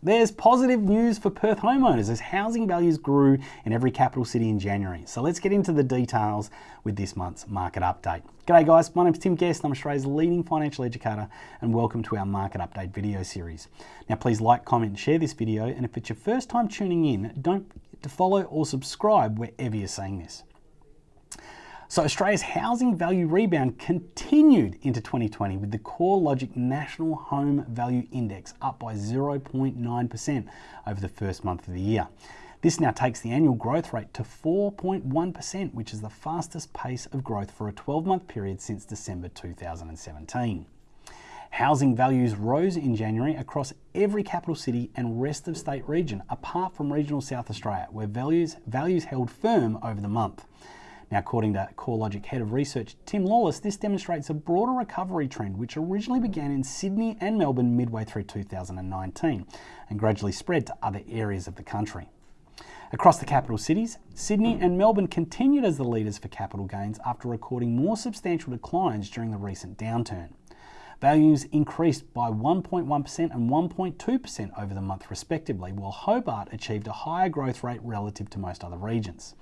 There's positive news for Perth homeowners as housing values grew in every capital city in January. So let's get into the details with this month's market update. G'day guys, my name's Tim Guest, and I'm Australia's leading financial educator and welcome to our market update video series. Now please like, comment and share this video and if it's your first time tuning in, don't forget to follow or subscribe wherever you're seeing this. So Australia's housing value rebound continued into 2020 with the CoreLogic National Home Value Index up by 0.9% over the first month of the year. This now takes the annual growth rate to 4.1%, which is the fastest pace of growth for a 12-month period since December 2017. Housing values rose in January across every capital city and rest of state region, apart from regional South Australia, where values, values held firm over the month. Now, according to CoreLogic Head of Research Tim Lawless, this demonstrates a broader recovery trend which originally began in Sydney and Melbourne midway through 2019 and gradually spread to other areas of the country. Across the capital cities, Sydney and Melbourne continued as the leaders for capital gains after recording more substantial declines during the recent downturn. Values increased by 1.1% and 1.2% over the month respectively, while Hobart achieved a higher growth rate relative to most other regions.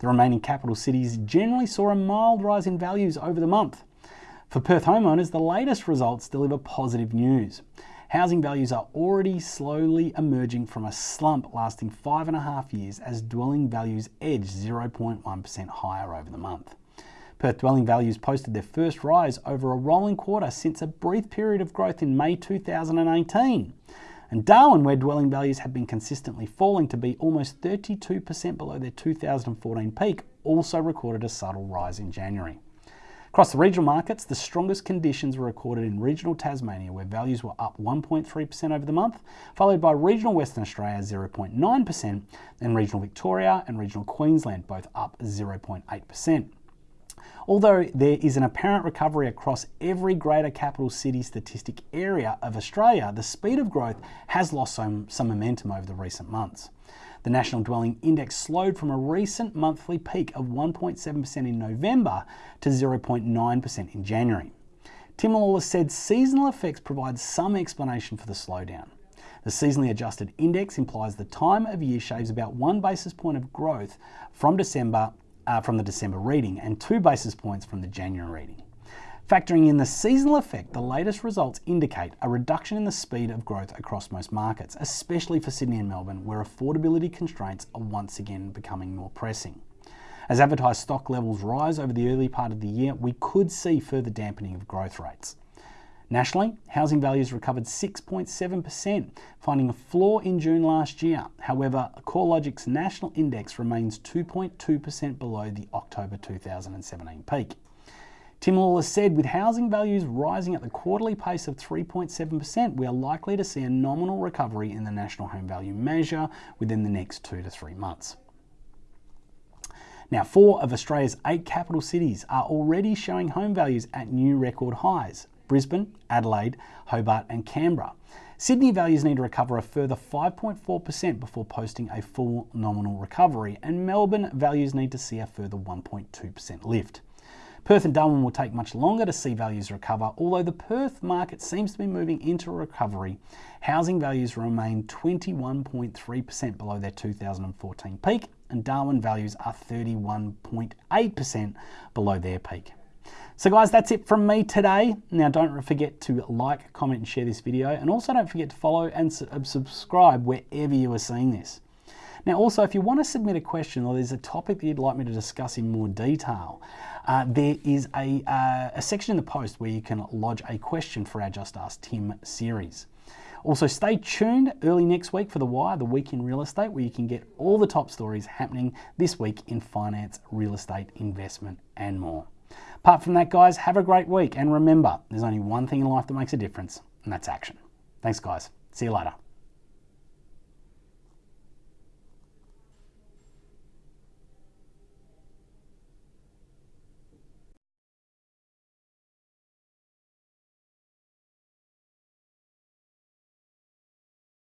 The remaining capital cities generally saw a mild rise in values over the month. For Perth homeowners, the latest results deliver positive news. Housing values are already slowly emerging from a slump lasting five and a half years as dwelling values edged 0.1% higher over the month. Perth dwelling values posted their first rise over a rolling quarter since a brief period of growth in May 2018. And Darwin, where dwelling values have been consistently falling to be almost 32% below their 2014 peak, also recorded a subtle rise in January. Across the regional markets, the strongest conditions were recorded in regional Tasmania, where values were up 1.3% over the month, followed by regional Western Australia 0.9%, and regional Victoria and regional Queensland both up 0.8%. Although there is an apparent recovery across every greater capital city statistic area of Australia, the speed of growth has lost some, some momentum over the recent months. The National Dwelling Index slowed from a recent monthly peak of 1.7% in November to 0.9% in January. Tim Lawless said seasonal effects provide some explanation for the slowdown. The seasonally adjusted index implies the time of year shaves about one basis point of growth from December uh, from the December reading and two basis points from the January reading. Factoring in the seasonal effect, the latest results indicate a reduction in the speed of growth across most markets, especially for Sydney and Melbourne, where affordability constraints are once again becoming more pressing. As advertised stock levels rise over the early part of the year, we could see further dampening of growth rates. Nationally, housing values recovered 6.7%, finding a floor in June last year. However, CoreLogic's national index remains 2.2% below the October 2017 peak. Tim Lawless said, with housing values rising at the quarterly pace of 3.7%, we are likely to see a nominal recovery in the national home value measure within the next two to three months. Now, four of Australia's eight capital cities are already showing home values at new record highs. Brisbane, Adelaide, Hobart and Canberra. Sydney values need to recover a further 5.4% before posting a full nominal recovery, and Melbourne values need to see a further 1.2% lift. Perth and Darwin will take much longer to see values recover, although the Perth market seems to be moving into recovery. Housing values remain 21.3% below their 2014 peak, and Darwin values are 31.8% below their peak. So guys, that's it from me today. Now don't forget to like, comment and share this video and also don't forget to follow and uh, subscribe wherever you are seeing this. Now also, if you want to submit a question or there's a topic that you'd like me to discuss in more detail, uh, there is a, uh, a section in the post where you can lodge a question for our Just Ask Tim series. Also, stay tuned early next week for The Wire, the week in real estate, where you can get all the top stories happening this week in finance, real estate, investment, and more. Apart from that, guys, have a great week. And remember, there's only one thing in life that makes a difference, and that's action. Thanks, guys. See you later.